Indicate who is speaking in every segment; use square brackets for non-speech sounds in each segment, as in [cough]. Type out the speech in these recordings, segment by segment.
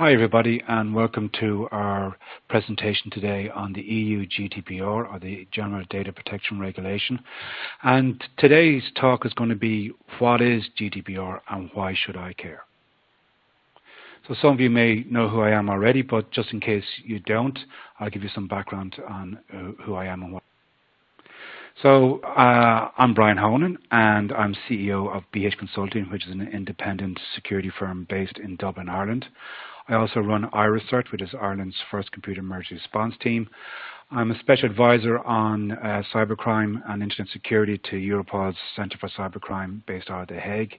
Speaker 1: Hi everybody and welcome to our presentation today on the EU GDPR or the General Data Protection Regulation and today's talk is going to be what is GDPR and why should I care. So some of you may know who I am already but just in case you don't I'll give you some background on uh, who I am and what. So uh, I'm Brian Honan and I'm CEO of BH Consulting which is an independent security firm based in Dublin, Ireland. I also run IRIS-CERT, which is Ireland's first computer emergency response team. I'm a special advisor on uh, cybercrime and internet security to Europol's Centre for Cybercrime based out of The Hague.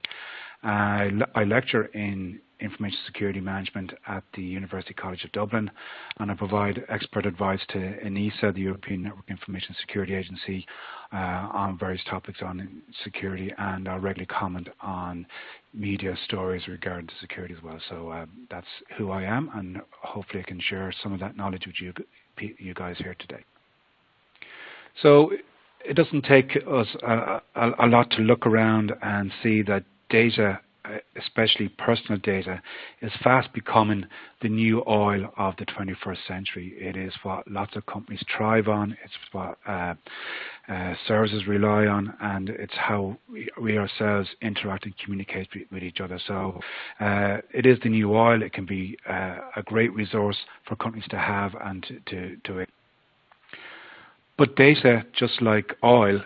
Speaker 1: Uh, I lecture in information security management at the University College of Dublin and I provide expert advice to ENISA, the European Network Information Security Agency, uh, on various topics on security and I regularly comment on media stories regarding security as well. So uh, that's who I am and hopefully I can share some of that knowledge with you, you guys here today. So it doesn't take us a, a, a lot to look around and see that data especially personal data, is fast becoming the new oil of the 21st century. It is what lots of companies thrive on. It's what uh, uh, services rely on, and it's how we, we ourselves interact and communicate with each other. So uh, it is the new oil. It can be uh, a great resource for companies to have and to, to, to but data, just like oil,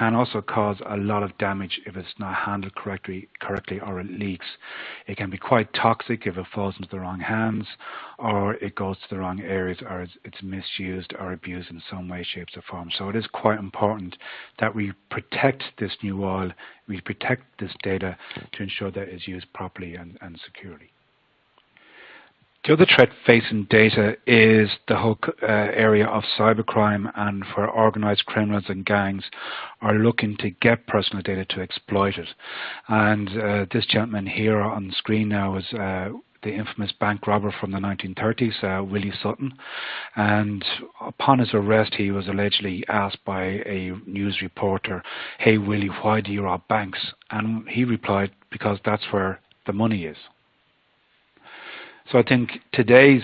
Speaker 1: can also cause a lot of damage if it's not handled correctly, correctly or it leaks. It can be quite toxic if it falls into the wrong hands or it goes to the wrong areas or it's misused or abused in some way, shapes or form. So it is quite important that we protect this new oil, we protect this data to ensure that it's used properly and, and securely. The other threat facing data is the whole uh, area of cybercrime and where organized criminals and gangs are looking to get personal data to exploit it. And uh, this gentleman here on screen now is uh, the infamous bank robber from the 1930s, uh, Willie Sutton. And upon his arrest, he was allegedly asked by a news reporter, hey, Willie, why do you rob banks? And he replied, because that's where the money is. So I think today's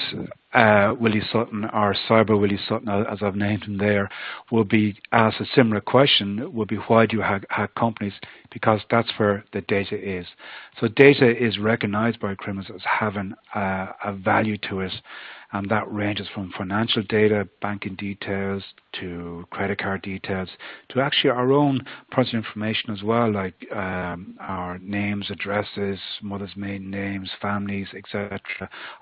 Speaker 1: uh, Willie Sutton or Cyber Willie Sutton, as I've named him there, will be asked a similar question, will be why do you hack, hack companies? Because that's where the data is. So data is recognized by criminals as having uh, a value to it and that ranges from financial data, banking details, to credit card details, to actually our own personal information as well, like um, our names, addresses, mother's maiden names, families, etc.,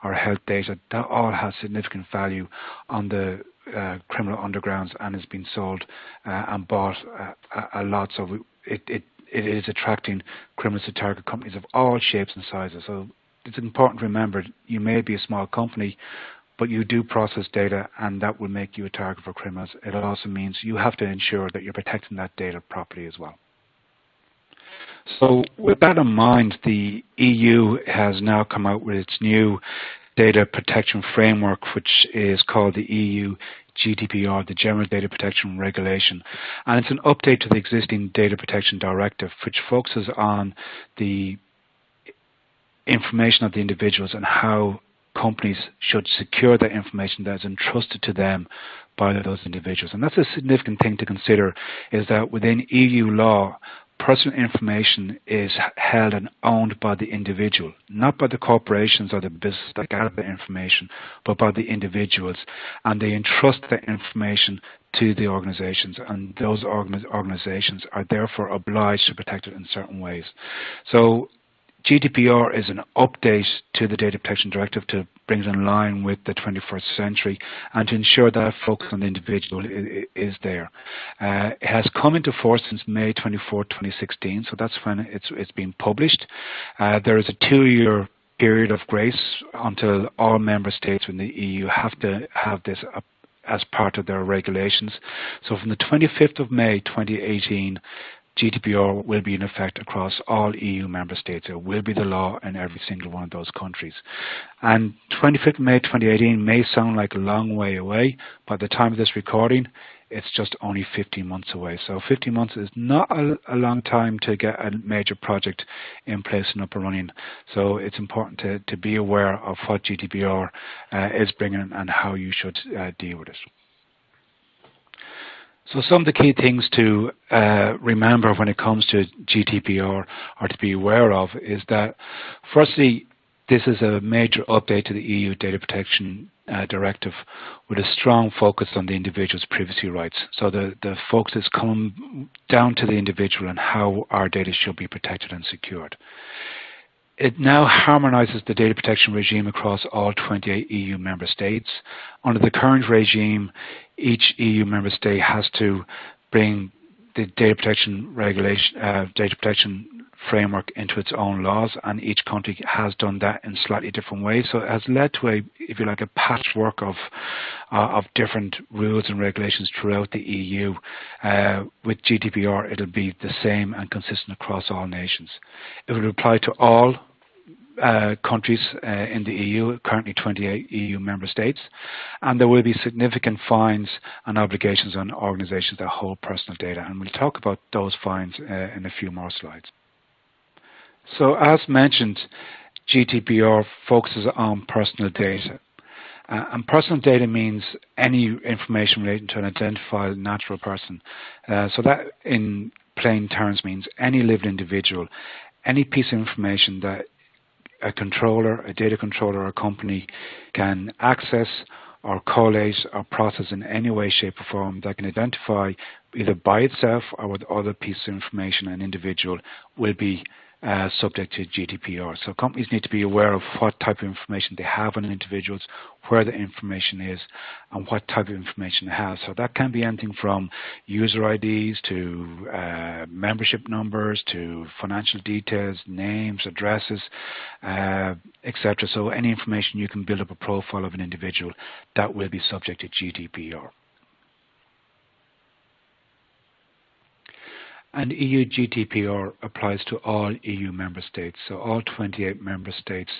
Speaker 1: our health data. That all has significant value on the uh, criminal undergrounds and has been sold uh, and bought uh, a lot. So it, it it is attracting criminals to target companies of all shapes and sizes. So it's important to remember you may be a small company, but you do process data and that will make you a target for criminals. It also means you have to ensure that you're protecting that data properly as well. So with that in mind, the EU has now come out with its new data protection framework, which is called the EU GDPR, the General Data Protection Regulation. And it's an update to the existing Data Protection Directive, which focuses on the information of the individuals and how companies should secure that information that is entrusted to them by those individuals. And that's a significant thing to consider is that within EU law, personal information is held and owned by the individual, not by the corporations or the business that gather the information, but by the individuals. And they entrust that information to the organizations, and those organizations are therefore obliged to protect it in certain ways. So GDPR is an update to the Data Protection Directive to bring it in line with the 21st century and to ensure that focus on the individual is there. Uh, it has come into force since May 24, 2016, so that's when it's, it's been published. Uh, there is a two-year period of grace until all member states in the EU have to have this as part of their regulations. So from the 25th of May 2018, GDPR will be in effect across all EU member states. It will be the law in every single one of those countries. And 25th May 2018 may sound like a long way away. By the time of this recording, it's just only 15 months away. So 15 months is not a, a long time to get a major project in place and up and running. So it's important to, to be aware of what GDPR uh, is bringing and how you should uh, deal with it. So some of the key things to uh, remember when it comes to GDPR or to be aware of is that firstly, this is a major update to the EU Data Protection uh, Directive with a strong focus on the individual's privacy rights. So the, the focus is come down to the individual and how our data should be protected and secured. It now harmonizes the data protection regime across all 28 EU member states. Under the current regime, each EU member state has to bring the data protection regulation, uh, data protection framework into its own laws, and each country has done that in slightly different ways. So it has led to a, if you like, a patchwork of uh, of different rules and regulations throughout the EU. Uh, with GDPR, it'll be the same and consistent across all nations. It will apply to all uh, countries uh, in the EU, currently 28 EU member states, and there will be significant fines and obligations on organizations that hold personal data, and we'll talk about those fines uh, in a few more slides. So as mentioned, GDPR focuses on personal data. Uh, and personal data means any information relating to an identified natural person. Uh, so that in plain terms means any living individual, any piece of information that a controller, a data controller or a company can access or collate or process in any way, shape or form that can identify either by itself or with other pieces of information an individual will be uh, subject to GDPR. So companies need to be aware of what type of information they have on individuals, where the information is, and what type of information they have. So that can be anything from user IDs to uh, membership numbers to financial details, names, addresses, uh, etc. So any information you can build up a profile of an individual that will be subject to GDPR. And EU GDPR applies to all EU member states. So all 28 member states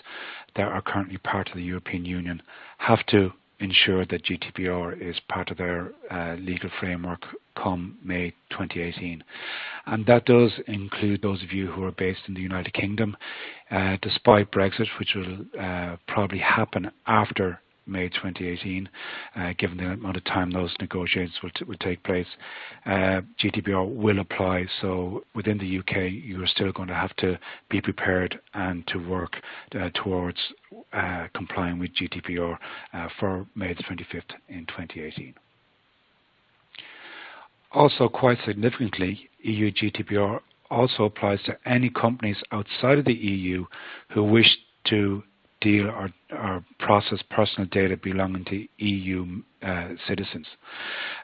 Speaker 1: that are currently part of the European Union have to ensure that GDPR is part of their uh, legal framework come May 2018. And that does include those of you who are based in the United Kingdom, uh, despite Brexit, which will uh, probably happen after May 2018, uh, given the amount of time those negotiations will, will take place. Uh, GDPR will apply, so within the UK, you are still going to have to be prepared and to work uh, towards complying with GDPR for May the 25th in 2018. Also, quite significantly, EU GDPR also applies to any companies outside of the EU who wish to deal or, or process personal data belonging to EU uh, citizens.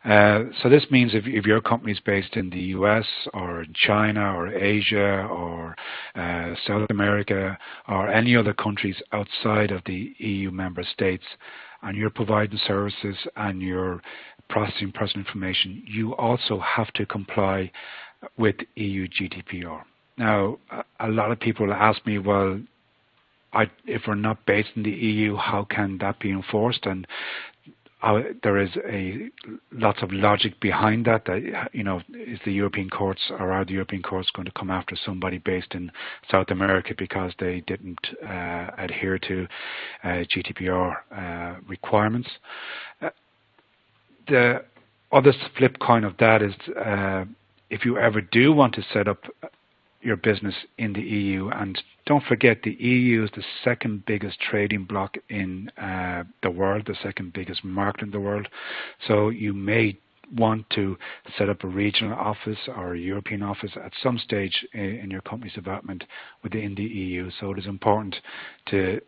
Speaker 1: Uh, so this means if, if your company is based in the US or in China or Asia or uh, South America or any other countries outside of the EU member states, and you're providing services and you're processing personal information, you also have to comply with EU GDPR. Now, a lot of people ask me, well, I, if we're not based in the EU, how can that be enforced? And uh, there is a lots of logic behind that. That you know, is the European courts or are the European courts going to come after somebody based in South America because they didn't uh, adhere to uh, GDPR uh, requirements? Uh, the other flip coin of that is uh, if you ever do want to set up your business in the EU. And don't forget, the EU is the second biggest trading bloc in uh, the world, the second biggest market in the world. So you may want to set up a regional office or a European office at some stage in, your company's development within the EU. So it is important to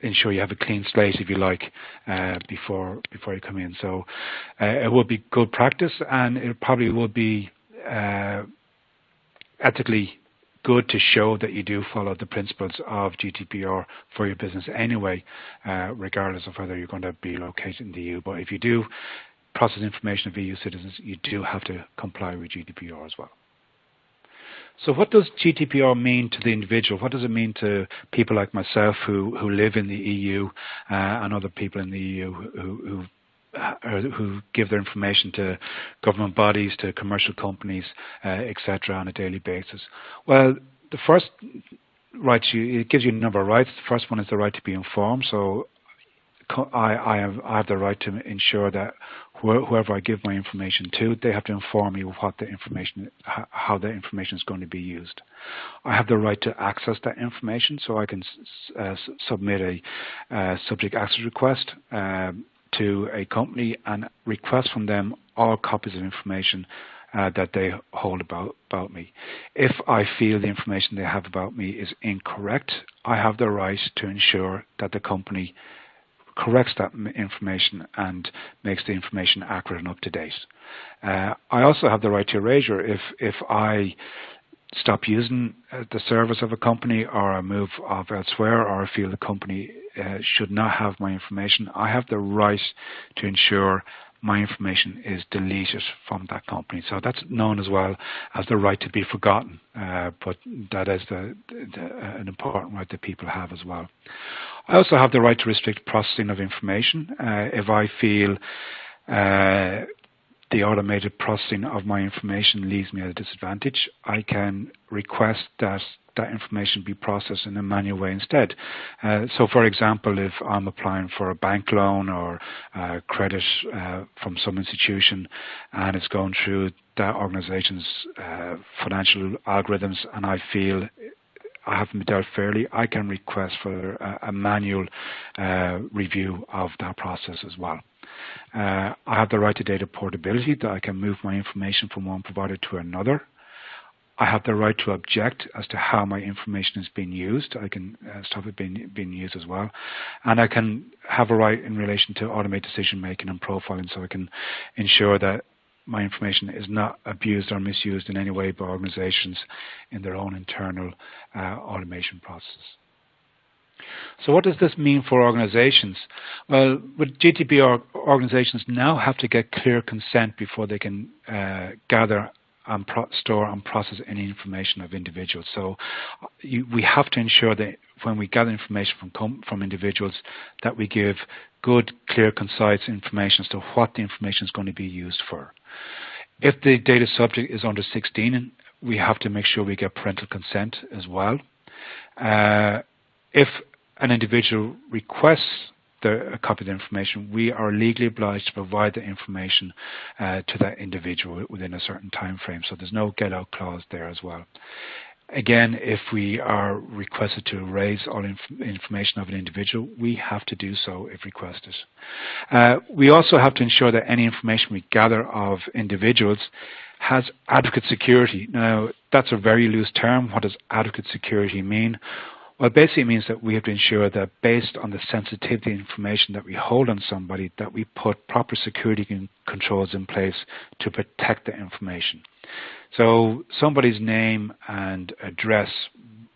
Speaker 1: ensure you have a clean slate, if you like, uh, before before you come in. So uh, it will be good practice, and it probably will be uh, ethically good to show that you do follow the principles of GDPR for your business anyway, uh, regardless of whether you're going to be located in the EU. But if you do process information of EU citizens, you do have to comply with GDPR as well. So what does GDPR mean to the individual? What does it mean to people like myself who, who live in the EU uh, and other people in the EU who, who who give their information to government bodies, to commercial companies, uh, etc., on a daily basis? Well, the first right, you, it gives you a number of rights. The first one is the right to be informed. So I, I, have, I have the right to ensure that whoever I give my information to, they have to inform me what the information, how the information is going to be used. I have the right to access that information, so I can uh, submit a uh, subject access request uh, to a company and request from them all copies of information uh, that they hold about, about me. If I feel the information they have about me is incorrect, I have the right to ensure that the company corrects that information and makes the information accurate and up to date. Uh, I also have the right to erasure if if I stop using uh, the service of a company or I move off elsewhere or I feel the company uh, should not have my information, I have the right to ensure my information is deleted from that company. So that's known as well as the right to be forgotten, uh, but that is the, the, uh, an important right that people have as well. I also have the right to restrict processing of information. Uh, if I feel uh, the automated processing of my information leaves me at a disadvantage, I can request that that information be processed in a manual way instead. Uh, so, for example, if I'm applying for a bank loan or uh, credit uh, from some institution and it's going through that organization's uh, financial algorithms and I feel I haven't been dealt fairly, I can request for a, a manual uh, review of that process as well. Uh, I have the right to data portability that I can move my information from one provider to another. I have the right to object as to how my information is being used. I can uh, stop it being being used as well, and I can have a right in relation to automate decision making and profiling, so I can ensure that my information is not abused or misused in any way by organizations in their own internal uh, automation process. So what does this mean for organizations? Well, with GDPR, organizations now have to get clear consent before they can uh, gather and store and process any information of individuals. So you, we have to ensure that when we gather information from from individuals, that we give good, clear, concise information as to what the information is going to be used for. If the data subject is under 16, we have to make sure we get parental consent as well. Uh, if an individual requests the, a copy of the information, we are legally obliged to provide the information uh, to that individual within a certain time frame. So there's no get out clause there as well. Again, if we are requested to erase all inf information of an individual, we have to do so if requested. Uh, we also have to ensure that any information we gather of individuals has adequate security. Now, that's a very loose term. What does adequate security mean? Well, basically it means that we have to ensure that based on the sensitivity information that we hold on somebody, that we put proper security controls in place to protect the information. So somebody's name and address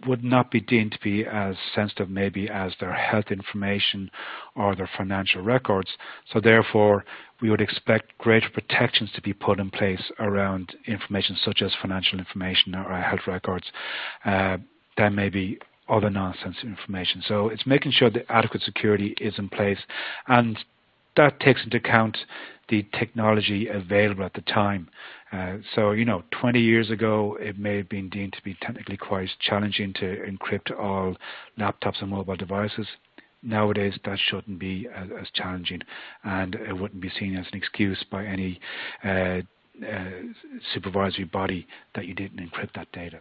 Speaker 1: would not be deemed to be as sensitive maybe as their health information or their financial records. So therefore, we would expect greater protections to be put in place around information such as financial information or health records uh, than maybe other non-sensitive information. So it's making sure that adequate security is in place and that takes into account the technology available at the time. Uh, so, you know, 20 years ago, it may have been deemed to be technically quite challenging to encrypt all laptops and mobile devices. Nowadays, that shouldn't be as, as challenging, and it wouldn't be seen as an excuse by any uh, uh, supervisory body that you didn't encrypt that data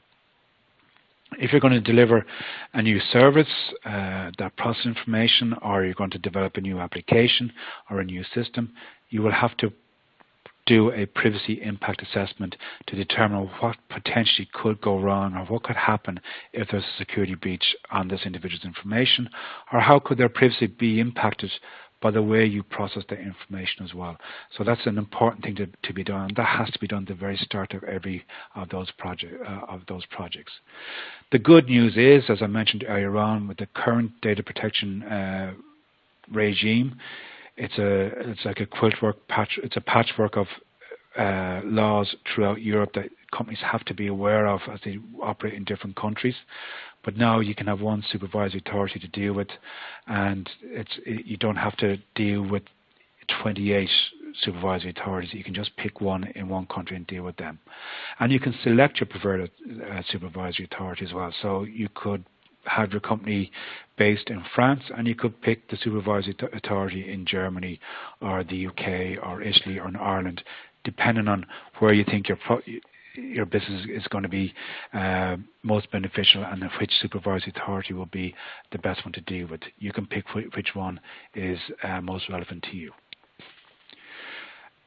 Speaker 1: if you're going to deliver a new service uh, that processes information or you're going to develop a new application or a new system, you will have to do a privacy impact assessment to determine what potentially could go wrong or what could happen if there's a security breach on this individual's information or how could their privacy be impacted by the way you process the information as well. So that's an important thing to, to be done. That has to be done at the very start of every of those project uh, of those projects. The good news is, as I mentioned earlier on, with the current data protection uh, regime, it's a it's like a quiltwork patch. It's a patchwork of uh, laws throughout Europe that companies have to be aware of as they operate in different countries. But now you can have one supervisory authority to deal with, and it's it, you don't have to deal with 28 supervisory authorities. You can just pick one in one country and deal with them. And you can select your preferred uh, supervisory authority as well. So you could have your company based in France and you could pick the supervisory authority in Germany or the UK or Italy or in Ireland, depending on where you think your your business is going to be uh, most beneficial and which supervisory authority will be the best one to deal with. You can pick which one is uh, most relevant to you.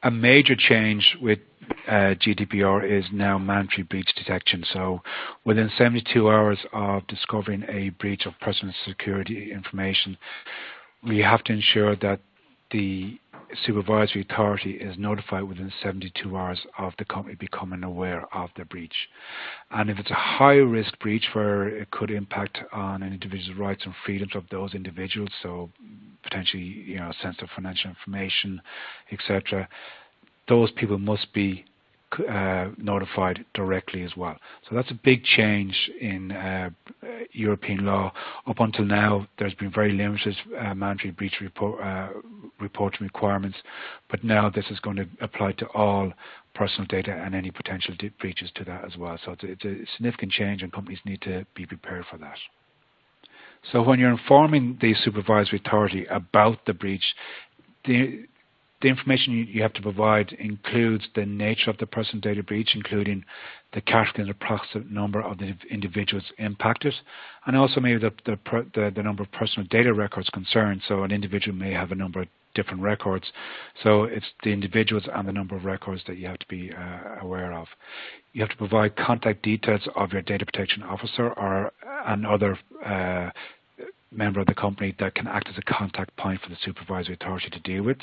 Speaker 1: A major change with uh, GDPR is now mandatory breach detection. So within 72 hours of discovering a breach of personal security information, we have to ensure that the supervisory authority is notified within 72 hours of the company becoming aware of the breach. And if it's a high risk breach where it could impact on an individual's rights and freedoms of those individuals, so potentially you know sensitive financial information, etc., those people must be uh, notified directly as well. So that's a big change in uh, European law. Up until now, there's been very limited uh, mandatory breach report, uh, reporting requirements, but now this is going to apply to all personal data and any potential breaches to that as well. So it's a, it's a significant change, and companies need to be prepared for that. So when you're informing the supervisory authority about the breach, the the information you have to provide includes the nature of the personal data breach, including the category and approximate number of the individuals impacted, and also maybe the, the, the, the number of personal data records concerned. So an individual may have a number of different records. So it's the individuals and the number of records that you have to be uh, aware of. You have to provide contact details of your data protection officer or and other uh, member of the company that can act as a contact point for the supervisory authority to deal with.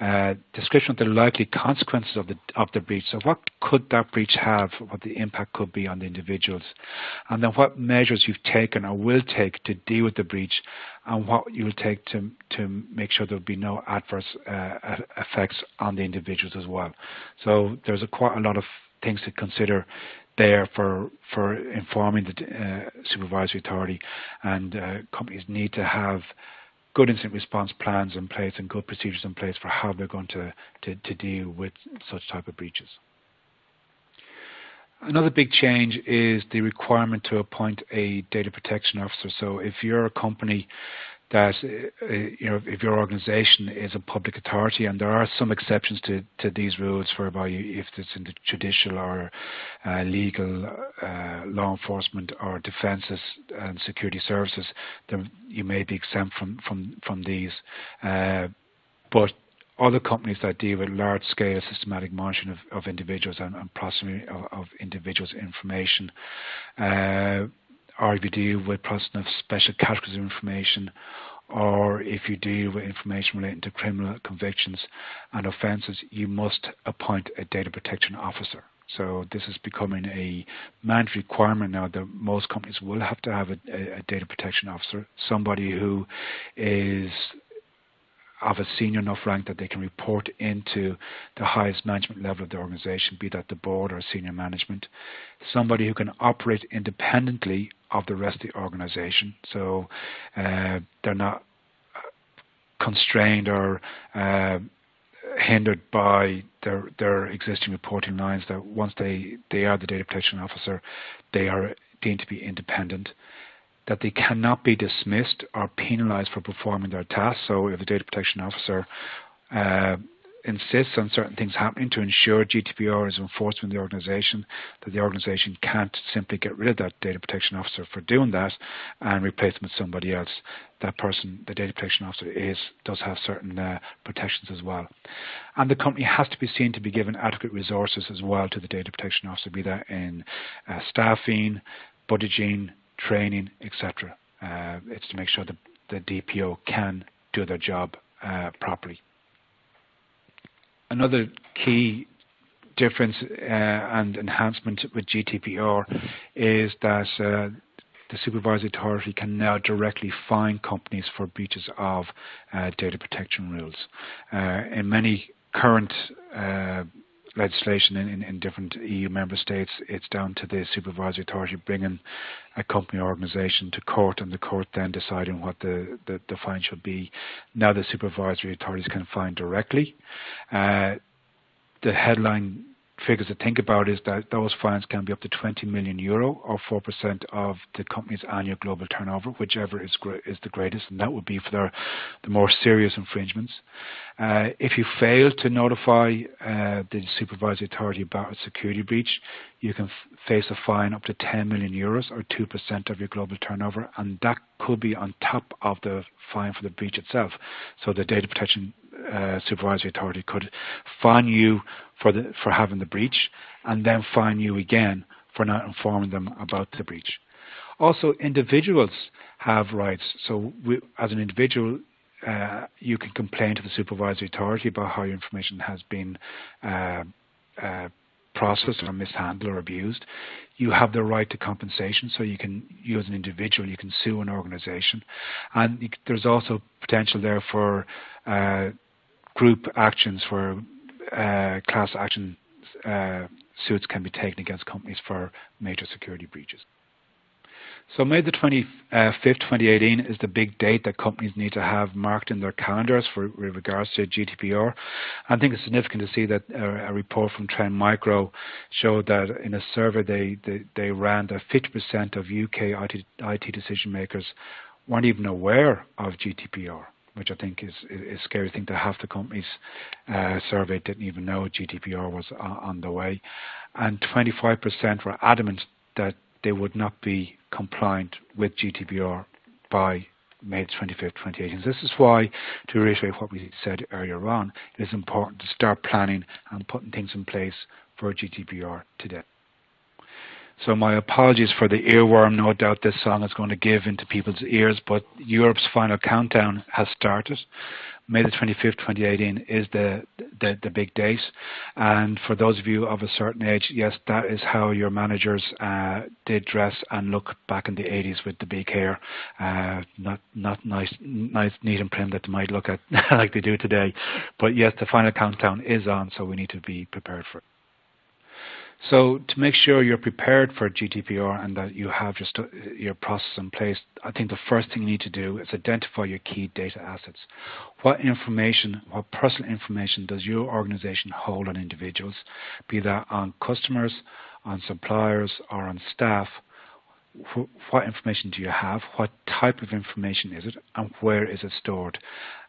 Speaker 1: Uh, description of the likely consequences of the of the breach. So what could that breach have? What the impact could be on the individuals, and then what measures you've taken or will take to deal with the breach, and what you will take to to make sure there will be no adverse uh, effects on the individuals as well. So there's a quite a lot of things to consider there for for informing the uh, supervisory authority, and uh, companies need to have good incident response plans in place and good procedures in place for how they're going to, to, to deal with such type of breaches. Another big change is the requirement to appoint a data protection officer. So if you're a company that uh, you know if your organisation is a public authority, and there are some exceptions to, to these rules, whereby if it's in the judicial or uh, legal, uh, law enforcement or defences and security services, then you may be exempt from from from these. Uh, but other companies that deal with large-scale systematic monitoring of, of individuals and, and processing of, of, individuals' information, uh, or if you deal with processing of special categories of information, or if you deal with information relating to criminal convictions and offences, you must appoint a data protection officer. So this is becoming a mandatory requirement now that most companies will have to have a, a, a data protection officer, somebody who is of a senior enough rank that they can report into the highest management level of the organization, be that the board or senior management. Somebody who can operate independently of the rest of the organization, so uh, they're not constrained or uh, hindered by their their existing reporting lines. That once they they are the data protection officer, they are deemed to be independent that they cannot be dismissed or penalized for performing their tasks. So if the data protection officer uh, insists on certain things happening to ensure GDPR is enforced in the organization, that the organization can't simply get rid of that data protection officer for doing that and replace them with somebody else. That person, the data protection officer, is does have certain uh, protections as well. And the company has to be seen to be given adequate resources as well to the data protection officer, be that in uh, staffing, budgeting, training, etc. Uh, it's to make sure that the DPO can do their job uh, properly. Another key difference uh, and enhancement with GDPR is that uh, the supervisory authority can now directly fine companies for breaches of uh, data protection rules. Uh, in many current legislation in, in, in, different EU member states, it's down to the supervisory authority bringing a company or organisation to court and the court then deciding what the, the, the, fine should be. Now the supervisory authorities can fine directly. Uh, the headline figures to think about is that those fines can be up to 20 million euro or 4% of the company's annual global turnover, whichever is, is the greatest, and that would be for their, the more serious infringements. Uh, if you fail to notify uh, the supervisory authority about a security breach, you can face a fine up to 10 million euros or 2% of your global turnover, and that could be on top of the fine for the breach itself. So the data protection uh, supervisory authority could fine you for the for having the breach, and then fine you again for not informing them about the breach. Also, individuals have rights. So, we, as an individual, uh, you can complain to the supervisory authority about how your information has been uh, uh, processed or mishandled or abused. You have the right to compensation, so you can, you as an individual, you can sue an organisation, and there's also potential there for uh, group actions where uh, class action uh, suits can be taken against companies for major security breaches. So May the 25th, 2018 is the big date that companies need to have marked in their calendars for with regards to GDPR. I think it's significant to see that a, a report from Trend Micro showed that in a survey they, they, they ran that 50% of UK IT, IT decision makers weren't even aware of GDPR which I think is, is, a scary thing that half the companies uh, surveyed didn't even know GDPR was uh, on the way. And 25% were adamant that they would not be compliant with GDPR by May 25th, 2018. So this is why, to reiterate what we said earlier on, it is important to start planning and putting things in place for GDPR today. So my apologies for the earworm. No doubt this song is going to give into people's ears, but Europe's final countdown has started. May the 25th, 2018 is the, the, the big date. And for those of you of a certain age, yes, that is how your managers uh, did dress and look back in the 80s with the big hair. Uh, not not nice, nice, neat and prim that they might look at [laughs] like they do today. But yes, the final countdown is on, so we need to be prepared for it. So to make sure you're prepared for GDPR and that you have just uh, your process in place, I think the first thing you need to do is identify your key data assets. What information, what personal information does your organization hold on individuals, be that on customers, on suppliers, or on staff? What information do you have? What type of information is it? And where is it stored?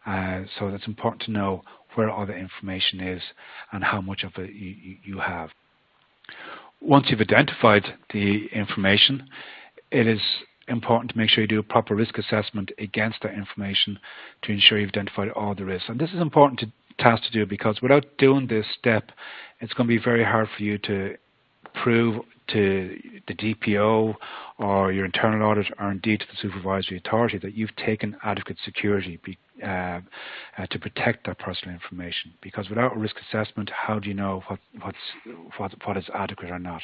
Speaker 1: Uh, so it's important to know where all the information is and how much of it you, you have once you've identified the information, it is important to make sure you do a proper risk assessment against that information to ensure you've identified all the risks. And this is important to, task to do because without doing this step, it's going to be very hard for you to prove to the DPO or your internal audit or indeed to the supervisory authority that you've taken adequate security be, uh, uh, to protect that personal information. Because without a risk assessment, how do you know what, what's, what, what is adequate or not?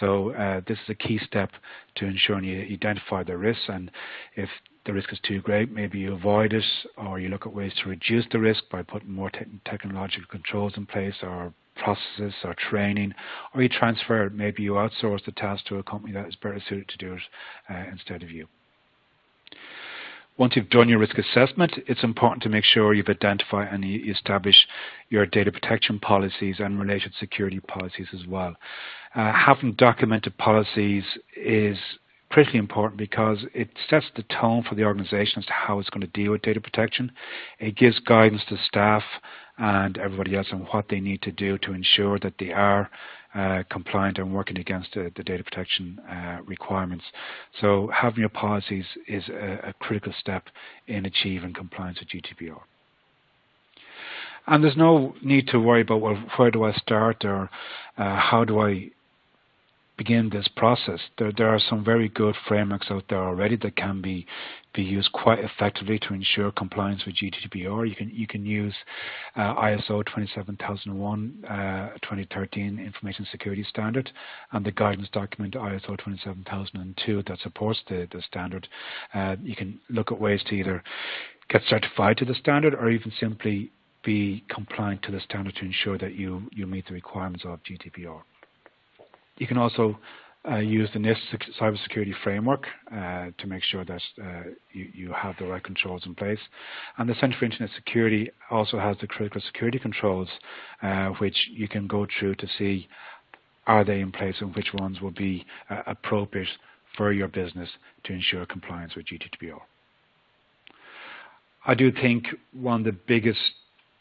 Speaker 1: So uh, this is a key step to ensuring you identify the risks and if the risk is too great, maybe you avoid it or you look at ways to reduce the risk by putting more te technological controls in place or processes or training, or you transfer maybe you outsource the task to a company that is better suited to do it uh, instead of you. Once you've done your risk assessment, it's important to make sure you've identified and you establish your data protection policies and related security policies as well. Uh, having documented policies is critically important because it sets the tone for the organization as to how it's going to deal with data protection. It gives guidance to staff and everybody else on what they need to do to ensure that they are uh, compliant and working against uh, the data protection uh, requirements. So having your policies is a, a, critical step in achieving compliance with GDPR. And there's no need to worry about, well, where do I start or uh, how do I begin this process. There, there are some very good frameworks out there already that can be be used quite effectively to ensure compliance with GDPR. You can you can use uh, ISO 27001 uh, 2013 Information Security Standard and the guidance document ISO 27002 that supports the, the standard. Uh, you can look at ways to either get certified to the standard or even simply be compliant to the standard to ensure that you, you meet the requirements of GDPR. You can also uh, use the NIST cybersecurity framework uh, to make sure that uh, you, you, have the right controls in place. And the Center for Internet Security also has the critical security controls, uh, which you can go through to see are they in place and which ones will be uh, appropriate for your business to ensure compliance with GDPR. I do think one of the biggest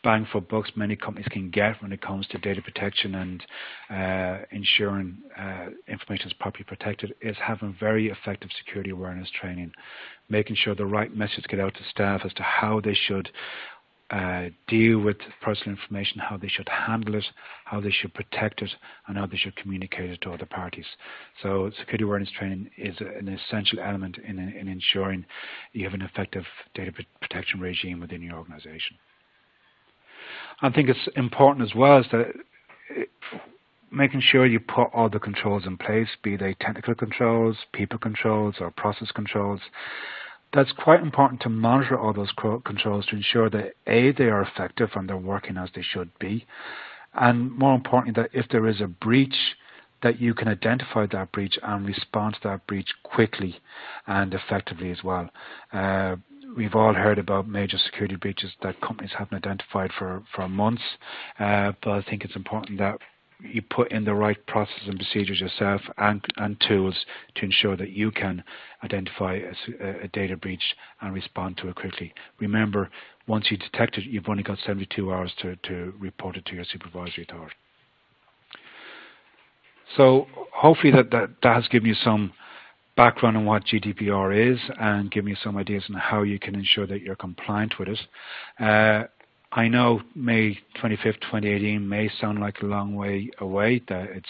Speaker 1: bang for bucks many companies can get when it comes to data protection and uh, ensuring uh, information is properly protected is having very effective security awareness training, making sure the right message get out to staff as to how they should uh, deal with personal information, how they should handle it, how they should protect it, and how they should communicate it to other parties. So security awareness training is an essential element in, in ensuring you have an effective data protection regime within your organization. I think it's important as well is that making sure you put all the controls in place, be they technical controls, people controls, or process controls. That's quite important to monitor all those controls to ensure that A, they are effective and they're working as they should be. And more importantly, that if there is a breach, that you can identify that breach and respond to that breach quickly and effectively as well. Uh, we've all heard about major security breaches that companies haven't identified for, for months, uh, but I think it's important that you put in the right processes and procedures yourself and, and tools to ensure that you can identify a, a, data breach and respond to it quickly. Remember, once you detect it, you've only got 72 hours to, to report it to your supervisory authority. So hopefully that, that, that has given you some background on what GDPR is and give you some ideas on how you can ensure that you're compliant with it. Uh, I know May 25th, 2018 may sound like a long way away, that it's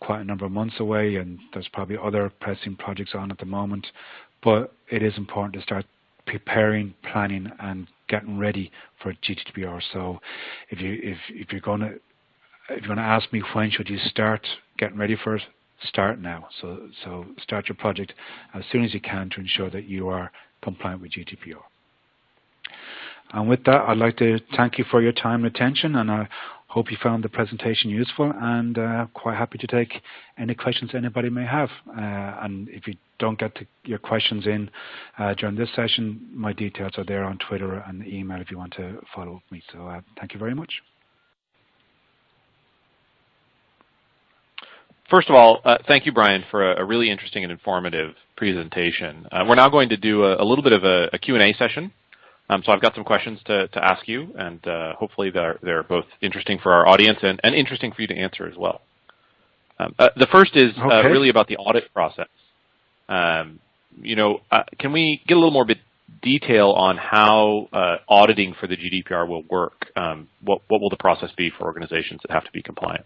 Speaker 1: quite a number of months away and there's probably other pressing projects on at the moment, but it is important to start preparing, planning and getting ready for GDPR. So if you if if you're gonna if you're gonna ask me when should you start getting ready for it, start now. So, so start your project as soon as you can to ensure that you are compliant with GDPR. And with that, I'd like to thank you for your time and attention, and I hope you found the presentation useful, and uh, quite happy to take any questions anybody may have. Uh, and if you don't get your questions in uh, during this session, my details are there on Twitter and email if you want to follow up me. So uh, thank you very much.
Speaker 2: First of all, uh, thank you, Brian, for a, a, really interesting and informative presentation. Uh, we're now going to do a, a little bit of a, a Q&A session. Um, so I've got some questions to, to ask you, and uh, hopefully they're, they're both interesting for our audience and, and interesting for you to answer as well. Um, uh, the first is uh, okay. really about the audit process. Um, you know, uh, can we get a little more bit detail on how auditing for the GDPR will work? Um, what, what will the process be for organizations that have to be compliant?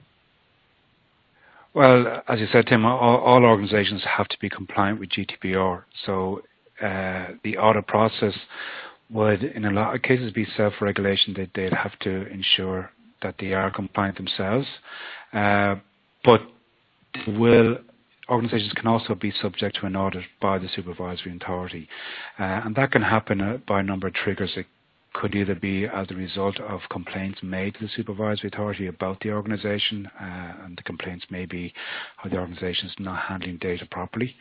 Speaker 1: Well, as you said, Tim, all, all organizations have to be compliant with GDPR. So uh, the audit process would, in a lot of cases, be self-regulation. They, they'd have to ensure that they are compliant themselves. Uh, but will organizations can also be subject to an audit by the supervisory authority. Uh, and that can happen uh, by a number of triggers. It could either be as a result of complaints made to the supervisory authority about the organisation, uh, and the complaints may be how the organisation is not handling data properly,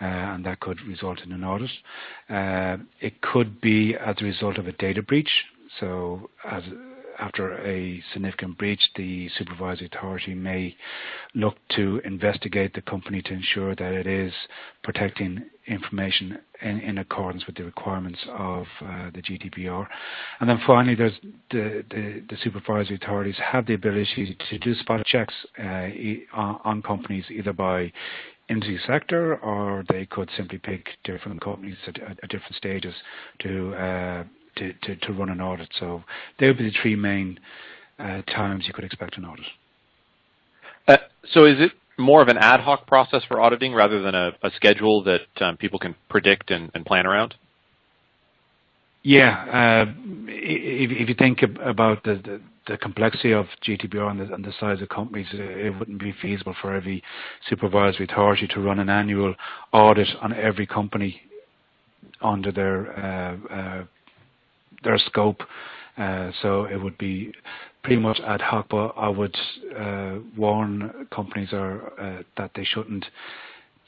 Speaker 1: uh, and that could result in an audit. Uh, it could be as a result of a data breach, so as after a significant breach, the supervisory authority may look to investigate the company to ensure that it is protecting information in, in accordance with the requirements of uh, the GDPR. And then finally, the, the, the, supervisory authorities have the ability to do spot checks uh, on, companies either by industry sector or they could simply pick different companies at, at, at different stages to uh, to, to, to run an audit. So they would be the three main uh, times you could expect an audit.
Speaker 2: Uh, so is it more of an ad hoc process for auditing rather than a, a schedule that um, people can predict and, and, plan around?
Speaker 1: Yeah, uh, if, if, you think about the, the, the complexity of GDPR and the, and the, size of companies, it wouldn't be feasible for every supervisory authority to run an annual audit on every company under their uh, uh, their scope. Uh, so it would be pretty much ad hoc, but I would uh, warn companies are, uh, that they shouldn't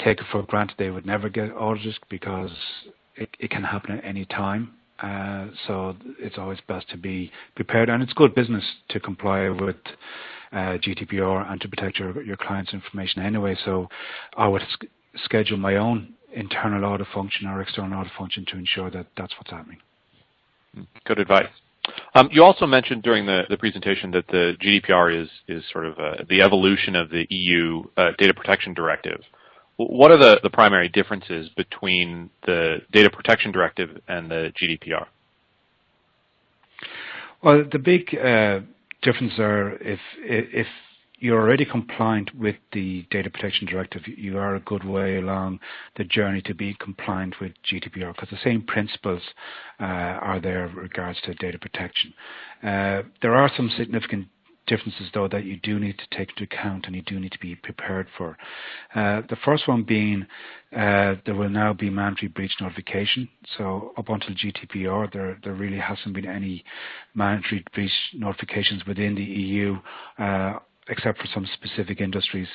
Speaker 1: take it for granted they would never get audited because it, it can happen at any time. Uh, so it's always best to be prepared, and it's good business to comply with uh, GDPR and to protect your, your client's information anyway. So I would schedule my own internal audit function or external audit function to ensure that that's what's happening.
Speaker 2: Good advice. Um, you also mentioned during the, the, presentation that the GDPR is, is sort of uh, the evolution of the EU uh, Data Protection Directive. What are the, the primary differences between the Data Protection Directive and the GDPR?
Speaker 1: Well, the big uh, differences are if if you're already compliant with the Data Protection Directive, you are a good way along the journey to be compliant with GDPR because the same principles uh, are there with regards to data protection. Uh, there are some significant differences though that you do need to take into account and you do need to be prepared for. Uh, the first one being uh, there will now be mandatory breach notification. So up until GDPR there, there really hasn't been any mandatory breach notifications within the EU uh, except for some specific industries,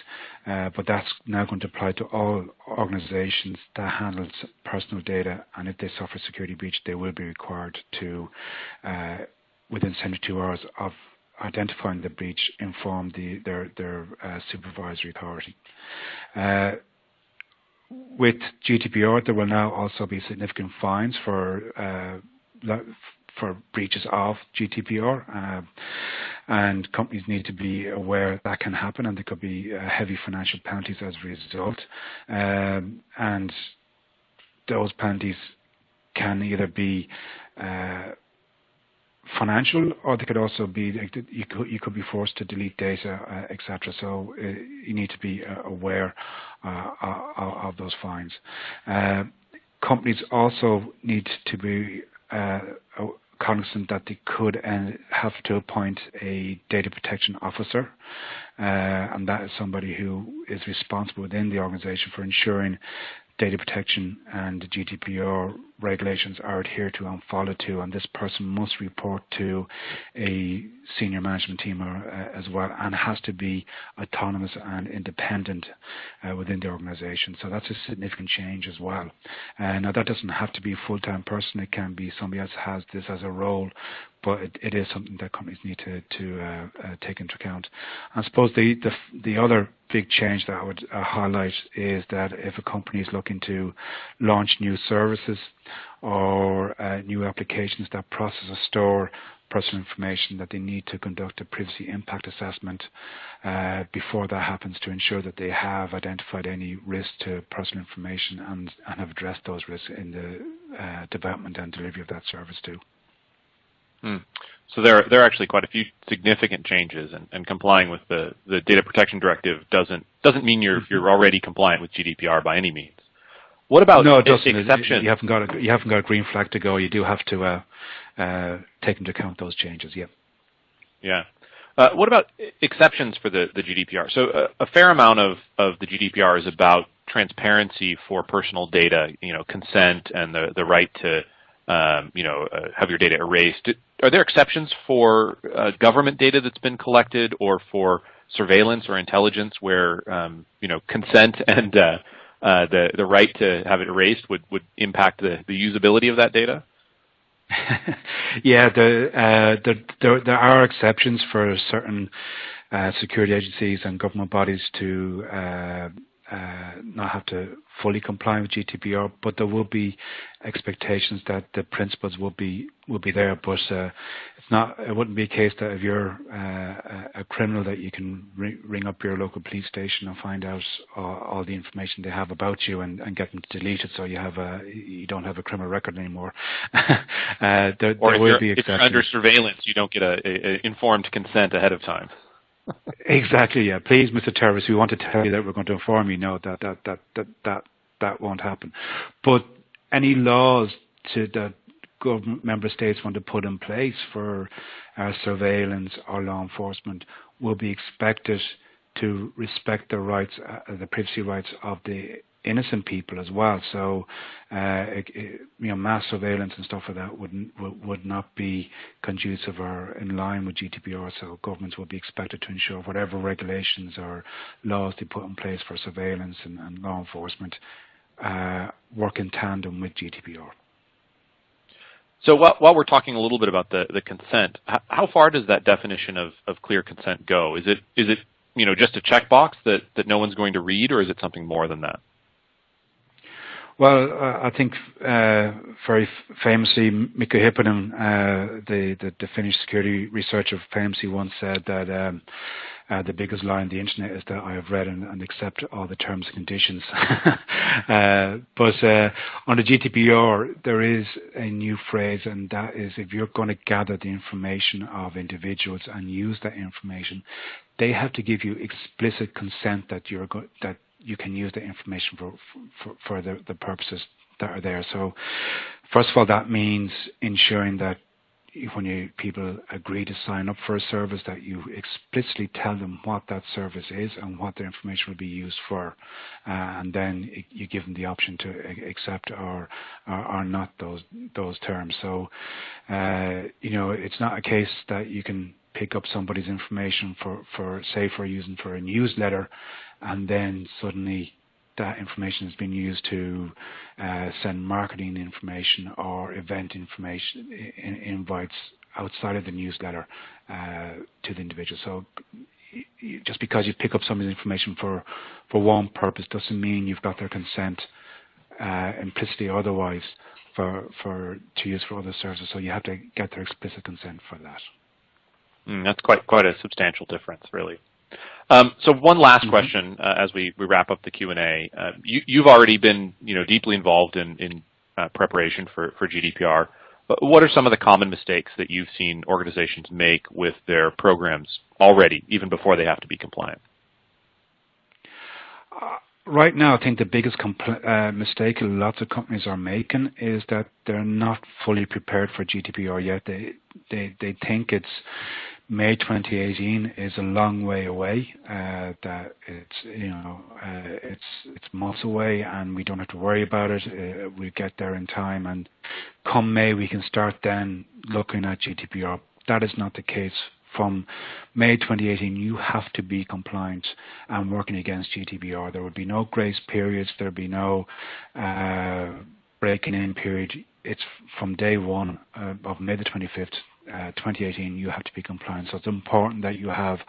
Speaker 1: uh, but that's now going to apply to all organizations that handle personal data and if they suffer a security breach they will be required to uh, within 72 hours of identifying the breach inform the, their, their uh, supervisory authority. Uh, with GDPR, there will now also be significant fines for uh, for breaches of GDPR, uh, and companies need to be aware that can happen, and there could be uh, heavy financial penalties as a result. Um, and those penalties can either be uh, financial, or they could also be you could you could be forced to delete data, uh, etc. So uh, you need to be uh, aware uh, of, those fines. Uh, companies also need to be cognizant that they could and have to appoint a data protection officer, uh, and that is somebody who is responsible within the organization for ensuring data protection and the GDPR regulations are adhered to and followed to, and this person must report to a senior management team or, uh, as well, and has to be autonomous and independent uh, within the organisation. So that's a significant change as well. Uh, now that doesn't have to be a full-time person; it can be somebody else has this as a role, but it, it is something that companies need to, to uh, uh, take into account. I suppose the, the, the other big change that I would uh, highlight is that if a company is looking to launch new services or uh, new applications that process or store personal information, that they need to conduct a privacy impact assessment uh, before that happens to ensure that they have identified any risk to personal information and, and have addressed those risks in the uh, development and delivery of that service too.
Speaker 2: Hmm. So there, there are actually quite a few significant changes, and, and complying with the, the data protection directive doesn't doesn't mean you're mm-hmm. you're already compliant with GDPR by any means. What about
Speaker 1: no. Exception? You haven't got a you haven't got a green flag to go. You do have to uh, uh, take into account those changes. Yeah.
Speaker 2: Yeah. Uh, what about exceptions for the, the GDPR? So uh, a fair amount of, of the GDPR is about transparency for personal data, you know, consent and the, the right to um, you know, uh, have your data erased. Are there exceptions for uh, government data that's been collected or for surveillance or intelligence where, um, you know, consent and uh, the, the right to have it erased would, would impact the, the usability of that data? [laughs]
Speaker 1: yeah, the, uh, the, there, there are exceptions for certain uh, security agencies and government bodies to uh, uh, not have to fully comply with GDPR, but there will be expectations that the principles will be will be there. But uh, it's not. It wouldn't be a case that if you're uh, a criminal that you can ring, ring up your local police station and find out all, all the information they have about you and, and, get them to delete it, so you have a you don't have a criminal record anymore. [laughs]
Speaker 2: Uh, there, or there will be exceptions. if you're under surveillance, you don't get a, a, a informed consent ahead of time
Speaker 1: exactly. Yeah. Please, Mr. Terrorist, we want to tell you that we're going to inform you. No, that that that that that that won't happen. But any laws to that government member states want to put in place for uh, surveillance or law enforcement will be expected to respect the rights, uh, the privacy rights of the innocent people as well. So, uh, it, it, you know, mass surveillance and stuff like that would would, would not be conducive or in line with GDPR. So, governments will be expected to ensure whatever regulations or laws they put in place for surveillance and, and law enforcement uh, work in tandem with GDPR.
Speaker 2: So while, while, we're talking a little bit about the, the consent, how, how far does that definition of, of clear consent go? Is it is it you know just a checkbox that, that no one's going to read, or is it something more than that?
Speaker 1: Well, uh, I think uh, very famously, Mikko Hyppönen, uh, the, the, the Finnish security researcher, famously once said that um, uh, the biggest lie on the internet is that I have read and, and accept all the terms and conditions. [laughs] uh, but uh, on the GDPR, there is a new phrase, and that is if you're going to gather the information of individuals and use that information, they have to give you explicit consent that you're go- that you can use the information for for, for the, the purposes that are there. So, first of all, that means ensuring that when you people agree to sign up for a service, that you explicitly tell them what that service is and what their information will be used for, uh, and then you give them the option to accept or or, or not those those terms. So, uh, you know, it's not a case that you can pick up somebody's information for for say for using for a newsletter and then suddenly that information has been used to uh, send marketing information or event information in, invites outside of the newsletter uh, to the individual. So just because you pick up somebody's information for, for one purpose doesn't mean you've got their consent uh, implicitly or otherwise for, for to use for other services. So you have to get their explicit consent for that.
Speaker 2: Mm, that's quite quite a substantial difference, really. Um, so one last mm-hmm. question uh, as we, we wrap up the Q&A. Uh, you, have already been you know, deeply involved in, in uh, preparation for, for GDPR. But what are some of the common mistakes that you've seen organizations make with their programs already, even before they have to be compliant?
Speaker 1: Right now, I think the biggest compl- uh, mistake lots of companies are making is that they're not fully prepared for GDPR yet. They they they think it's May 2018 is a long way away. Uh, that it's you know uh, it's it's months away, and we don't have to worry about it. Uh, we get there in time, and come May we can start then looking at GDPR. That is not the case. From May 2018, you have to be compliant and working against GDPR. There would be no grace periods. There would be no uh, breaking in period. It's from day one uh, of May the 25th 2018, you have to be compliant. So it's important that you have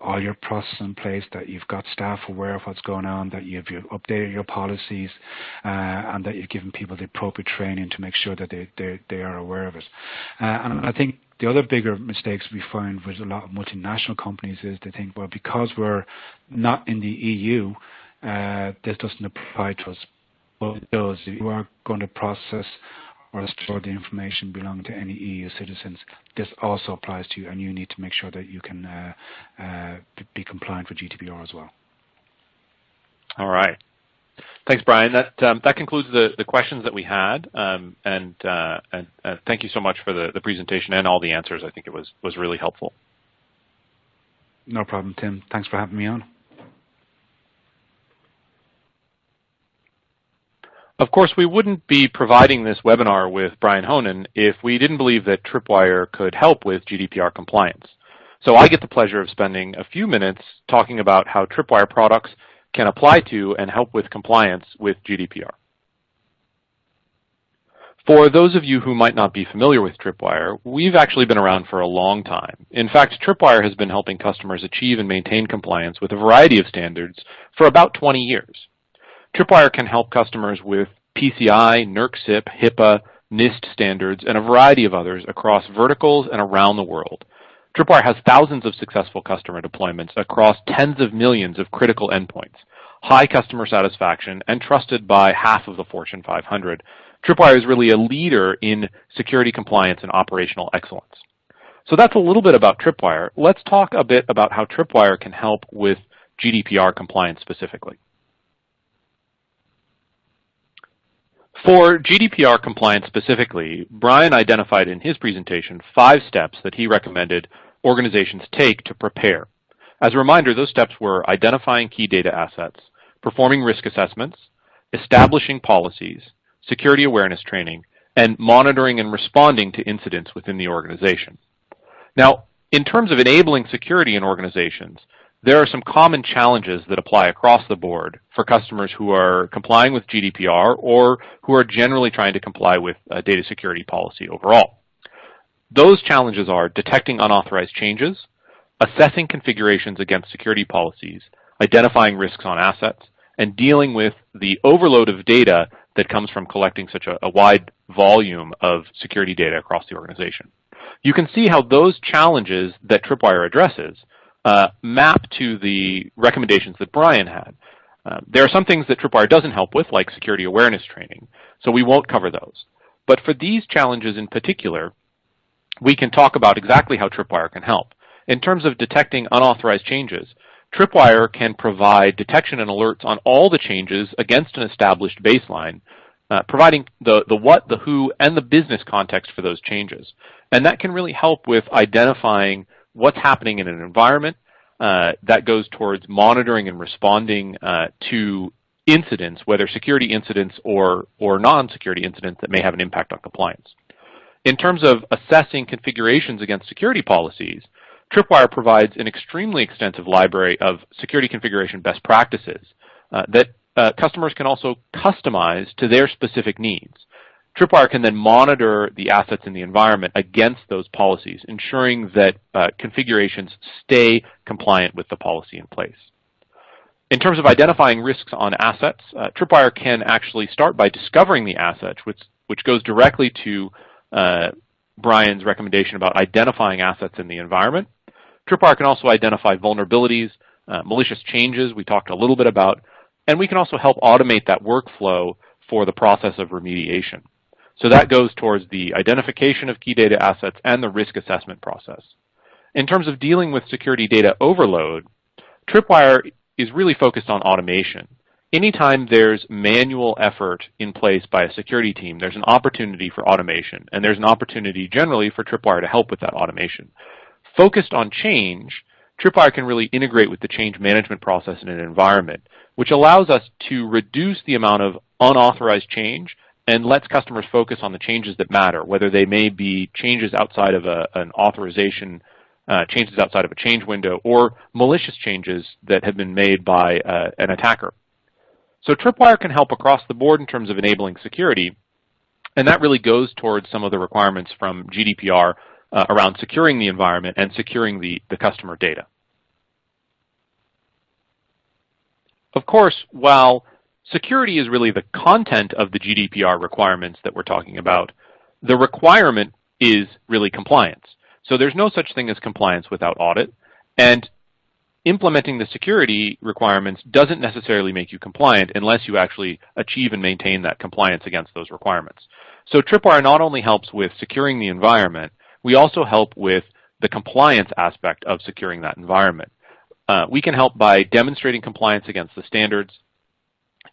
Speaker 1: all your processes in place, that you've got staff aware of what's going on, that you've, you've updated your policies, uh, and that you've given people the appropriate training to make sure that they, they, they are aware of it. Uh, and I think the other bigger mistakes we find with a lot of multinational companies is they think, well, because we're not in the EU, uh, this doesn't apply to us. But it does. If you are going to process or store the information belonging to any EU citizens, this also applies to you, and you need to make sure that you can uh, uh, be compliant with GDPR as well.
Speaker 2: All right. Thanks, Brian. That um, that concludes the, the questions that we had, um, and, uh, and uh, thank you so much for the, the presentation and all the answers. I think it was was really helpful.
Speaker 1: No problem, Tim. Thanks for having me on.
Speaker 2: Of course, we wouldn't be providing this webinar with Brian Honan if we didn't believe that Tripwire could help with GDPR compliance. So I get the pleasure of spending a few minutes talking about how Tripwire products can apply to and help with compliance with GDPR. For those of you who might not be familiar with Tripwire, we've actually been around for a long time. In fact, Tripwire has been helping customers achieve and maintain compliance with a variety of standards for about 20 years. Tripwire can help customers with PCI, NERC HIPAA, NIST standards, and a variety of others across verticals and around the world. Tripwire has thousands of successful customer deployments across tens of millions of critical endpoints, high customer satisfaction, and trusted by half of the Fortune 500. Tripwire is really a leader in security compliance and operational excellence. So that's a little bit about Tripwire. Let's talk a bit about how Tripwire can help with GDPR compliance specifically. For GDPR compliance specifically, Brian identified in his presentation five steps that he recommended organizations take to prepare. As a reminder, those steps were identifying key data assets, performing risk assessments, establishing policies, security awareness training, and monitoring and responding to incidents within the organization. Now, in terms of enabling security in organizations, there are some common challenges that apply across the board for customers who are complying with GDPR or who are generally trying to comply with uh, data security policy overall. Those challenges are detecting unauthorized changes, assessing configurations against security policies, identifying risks on assets, and dealing with the overload of data that comes from collecting such a, a wide volume of security data across the organization. You can see how those challenges that Tripwire addresses uh, map to the recommendations that Brian had. Uh, there are some things that Tripwire doesn't help with, like security awareness training, so we won't cover those. But for these challenges in particular, we can talk about exactly how Tripwire can help. In terms of detecting unauthorized changes, Tripwire can provide detection and alerts on all the changes against an established baseline, uh, providing the, the what, the who, and the business context for those changes. And that can really help with identifying what's happening in an environment uh, that goes towards monitoring and responding uh, to incidents, whether security incidents or, or non-security incidents that may have an impact on compliance. In terms of assessing configurations against security policies, Tripwire provides an extremely extensive library of security configuration best practices uh, that uh, customers can also customize to their specific needs. Tripwire can then monitor the assets in the environment against those policies, ensuring that uh, configurations stay compliant with the policy in place. In terms of identifying risks on assets, uh, Tripwire can actually start by discovering the assets, which, which goes directly to uh, Brian's recommendation about identifying assets in the environment. Tripwire can also identify vulnerabilities, uh, malicious changes we talked a little bit about, and we can also help automate that workflow for the process of remediation. So that goes towards the identification of key data assets and the risk assessment process. In terms of dealing with security data overload, Tripwire is really focused on automation. Anytime there's manual effort in place by a security team, there's an opportunity for automation, and there's an opportunity generally for Tripwire to help with that automation. Focused on change, Tripwire can really integrate with the change management process in an environment, which allows us to reduce the amount of unauthorized change and lets customers focus on the changes that matter, whether they may be changes outside of a, an authorization, uh, changes outside of a change window, or malicious changes that have been made by uh, an attacker. So Tripwire can help across the board in terms of enabling security, and that really goes towards some of the requirements from GDPR uh, around securing the environment and securing the, the customer data. Of course, while Security is really the content of the GDPR requirements that we're talking about. The requirement is really compliance. So there's no such thing as compliance without audit. And implementing the security requirements doesn't necessarily make you compliant unless you actually achieve and maintain that compliance against those requirements. So Tripwire not only helps with securing the environment, we also help with the compliance aspect of securing that environment. Uh, we can help by demonstrating compliance against the standards,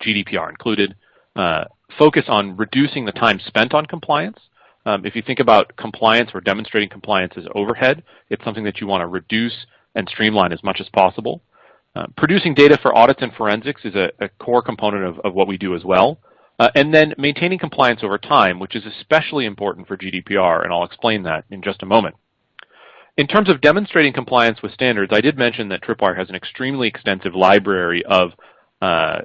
Speaker 2: GDPR included, uh, focus on reducing the time spent on compliance. Um, if you think about compliance or demonstrating compliance as overhead, it's something that you want to reduce and streamline as much as possible. Uh, producing data for audits and forensics is a, a core component of, of, what we do as well. Uh, and then maintaining compliance over time, which is especially important for GDPR, and I'll explain that in just a moment. In terms of demonstrating compliance with standards, I did mention that Tripwire has an extremely extensive library of uh,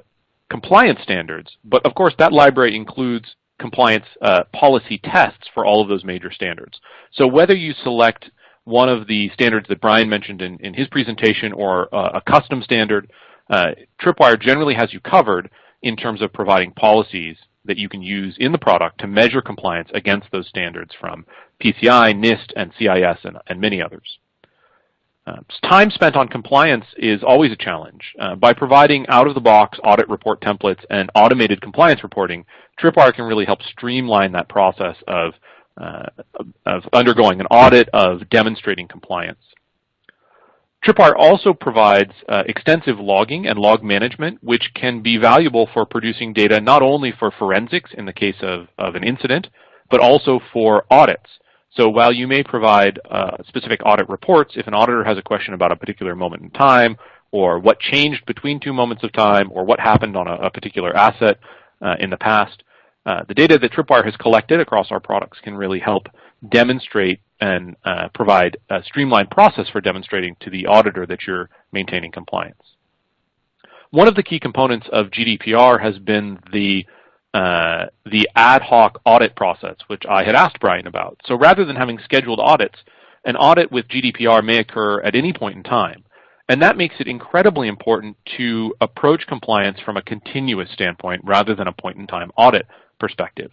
Speaker 2: compliance standards. But of course, that library includes compliance uh, policy tests for all of those major standards. So whether you select one of the standards that Brian mentioned in, in his presentation or uh, a custom standard, uh, Tripwire generally has you covered in terms of providing policies that you can use in the product to measure compliance against those standards from PCI, NIST, and CIS, and, and many others. Uh, time spent on compliance is always a challenge. Uh, by providing out-of-the-box audit report templates and automated compliance reporting, Tripwire can really help streamline that process of, uh, of undergoing an audit, of demonstrating compliance. Tripwire also provides uh, extensive logging and log management, which can be valuable for producing data not only for forensics in the case of, of an incident, but also for audits. So while you may provide uh, specific audit reports, if an auditor has a question about a particular moment in time, or what changed between two moments of time, or what happened on a, a particular asset, uh, in the past. Uh, the data that Tripwire has collected across our products can really help demonstrate and uh, provide a streamlined process for demonstrating to the auditor that you're maintaining compliance. One of the key components of GDPR has been the uh, the ad hoc audit process, which I had asked Brian about. So rather than having scheduled audits, an audit with GDPR may occur at any point in time. And that makes it incredibly important to approach compliance from a continuous standpoint rather than a point-in-time audit perspective.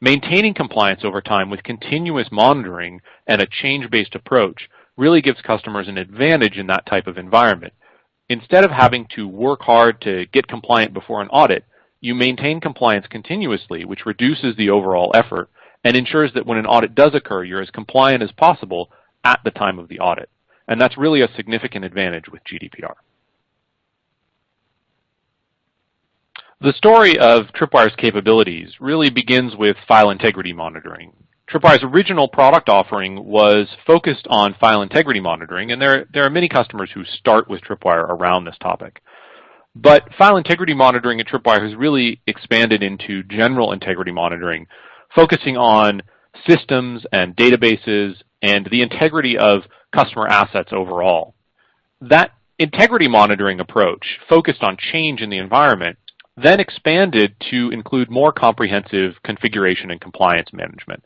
Speaker 2: Maintaining compliance over time with continuous monitoring and a change-based approach really gives customers an advantage in that type of environment. Instead of having to work hard to get compliant before an audit, you maintain compliance continuously, which reduces the overall effort and ensures that when an audit does occur, you're as compliant as possible at the time of the audit. And that's really a significant advantage with GDPR. The story of Tripwire's capabilities really begins with file integrity monitoring. Tripwire's original product offering was focused on file integrity monitoring, and there, there are many customers who start with Tripwire around this topic. But file integrity monitoring at Tripwire has really expanded into general integrity monitoring, focusing on systems and databases and the integrity of customer assets overall. That integrity monitoring approach focused on change in the environment then expanded to include more comprehensive configuration and compliance management.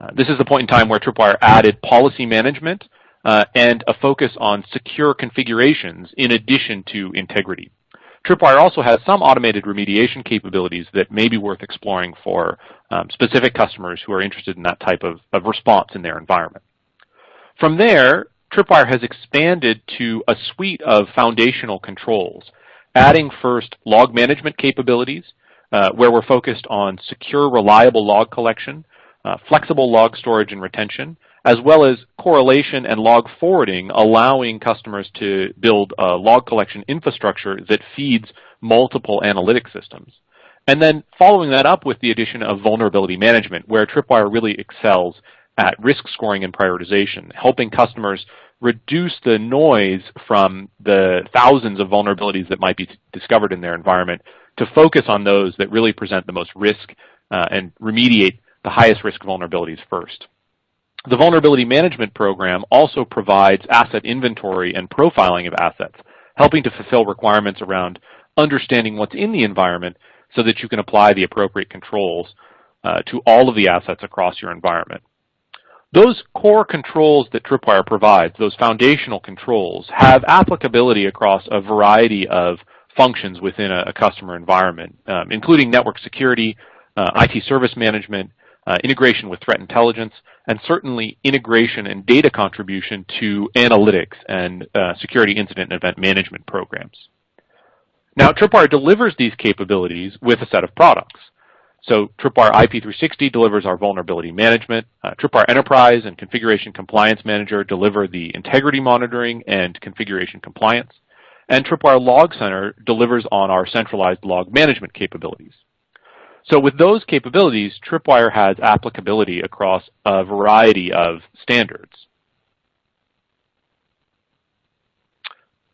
Speaker 2: Uh, this is the point in time where Tripwire added policy management uh, and a focus on secure configurations in addition to integrity. Tripwire also has some automated remediation capabilities that may be worth exploring for um, specific customers who are interested in that type of, of response in their environment. From there, Tripwire has expanded to a suite of foundational controls, adding first log management capabilities, uh, where we're focused on secure, reliable log collection, uh, flexible log storage and retention, as well as correlation and log forwarding, allowing customers to build a log collection infrastructure that feeds multiple analytic systems. And then following that up with the addition of vulnerability management, where Tripwire really excels at risk scoring and prioritization, helping customers reduce the noise from the thousands of vulnerabilities that might be discovered in their environment to focus on those that really present the most risk uh, and remediate the highest risk vulnerabilities first. The Vulnerability Management Program also provides asset inventory and profiling of assets, helping to fulfill requirements around understanding what's in the environment so that you can apply the appropriate controls uh, to all of the assets across your environment. Those core controls that Tripwire provides, those foundational controls, have applicability across a variety of functions within a, a customer environment, um, including network security, uh, IT service management, uh, integration with threat intelligence, and certainly integration and data contribution to analytics and uh, security incident and event management programs. Now, Tripwire delivers these capabilities with a set of products. So Tripwire IP360 delivers our vulnerability management. Uh, Tripwire Enterprise and Configuration Compliance Manager deliver the integrity monitoring and configuration compliance. And Tripwire Log Center delivers on our centralized log management capabilities. So with those capabilities, Tripwire has applicability across a variety of standards.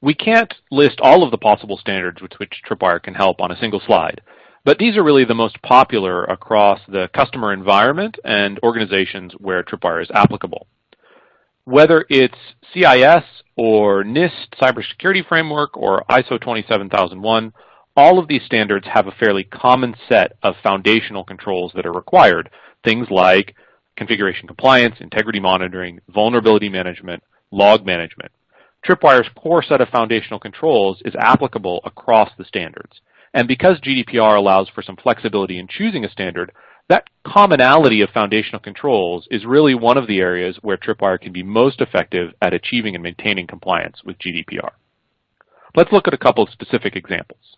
Speaker 2: We can't list all of the possible standards with which Tripwire can help on a single slide. But these are really the most popular across the customer environment and organizations where Tripwire is applicable. Whether it's CIS or NIST Cybersecurity Framework or ISO 27001, all of these standards have a fairly common set of foundational controls that are required, things like configuration compliance, integrity monitoring, vulnerability management, log management. Tripwire's core set of foundational controls is applicable across the standards. And because GDPR allows for some flexibility in choosing a standard, that commonality of foundational controls is really one of the areas where Tripwire can be most effective at achieving and maintaining compliance with GDPR. Let's look at a couple of specific examples.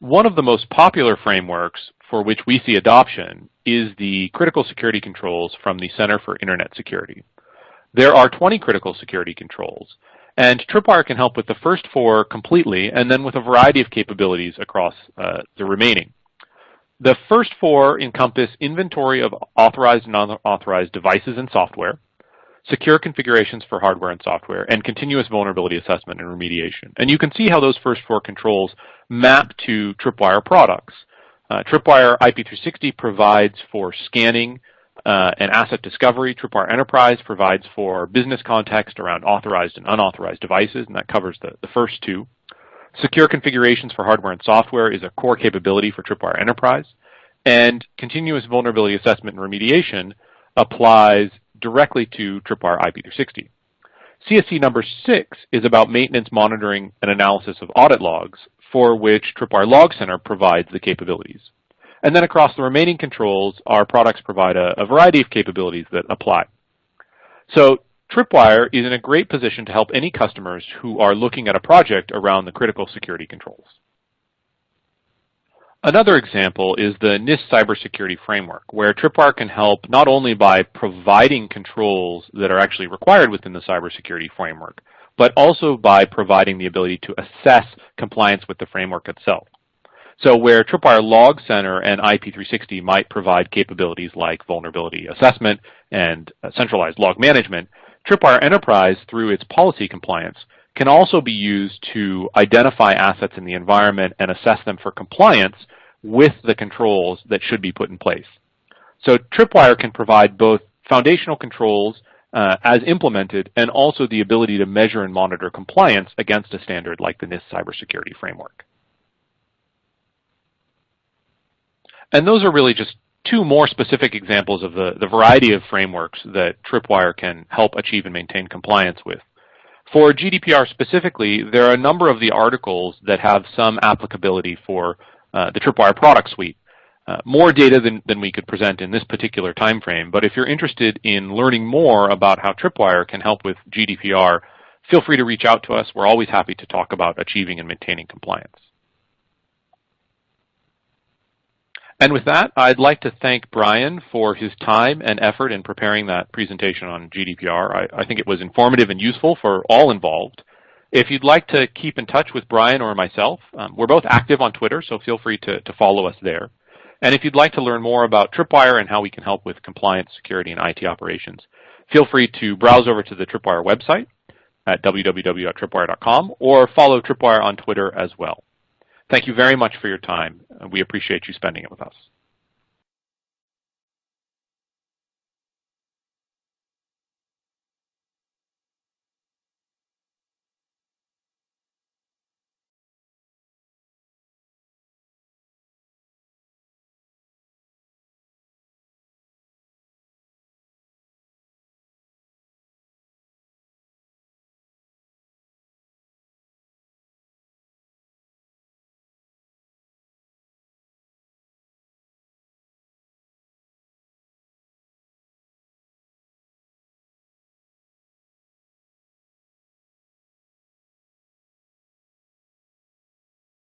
Speaker 2: One of the most popular frameworks for which we see adoption is the critical security controls from the Center for Internet Security. There are 20 critical security controls, and Tripwire can help with the first four completely and then with a variety of capabilities across uh, the remaining. The first four encompass inventory of authorized and unauthorized devices and software, secure configurations for hardware and software, and continuous vulnerability assessment and remediation. And you can see how those first four controls map to Tripwire products. Uh, Tripwire IP360 provides for scanning uh, and asset discovery. Tripwire Enterprise provides for business context around authorized and unauthorized devices, and that covers the, the first two. Secure configurations for hardware and software is a core capability for Tripwire Enterprise. And continuous vulnerability assessment and remediation applies directly to Tripwire IP360. CSC number six is about maintenance monitoring and analysis of audit logs, for which Tripwire Log Center provides the capabilities. And then across the remaining controls, our products provide a, a variety of capabilities that apply. So Tripwire is in a great position to help any customers who are looking at a project around the critical security controls. Another example is the NIST cybersecurity framework, where Tripwire can help not only by providing controls that are actually required within the cybersecurity framework, but also by providing the ability to assess compliance with the framework itself. So where Tripwire Log Center and IP360 might provide capabilities like vulnerability assessment and uh, centralized log management, Tripwire Enterprise, through its policy compliance, can also be used to identify assets in the environment and assess them for compliance with the controls that should be put in place. So Tripwire can provide both foundational controls uh, as implemented and also the ability to measure and monitor compliance against a standard like the NIST cybersecurity framework. And those are really just two more specific examples of the, the variety of frameworks that Tripwire can help achieve and maintain compliance with. For GDPR specifically, there are a number of the articles that have some applicability for the Tripwire product suite. Uh, more data than, than we could present in this particular time frame, but if you're interested in learning more about how Tripwire can help with GDPR, feel free to reach out to us. We're always happy to talk about achieving and maintaining compliance. And with that, I'd like to thank Brian for his time and effort in preparing that presentation on GDPR. I, I, think it was informative and useful for all involved. If you'd like to keep in touch with Brian or myself, um, we're both active on Twitter, so feel free to, to follow us there. And if you'd like to learn more about Tripwire and how we can help with compliance, security, and IT operations, feel free to browse over to the Tripwire website at www.tripwire.com or follow Tripwire on Twitter as well. Thank you very much for your time. We appreciate you spending it with us.